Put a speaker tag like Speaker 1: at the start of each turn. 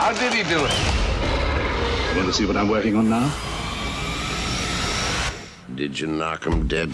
Speaker 1: How did he do it?
Speaker 2: You want to see what I'm working on now?
Speaker 1: Did you knock him dead?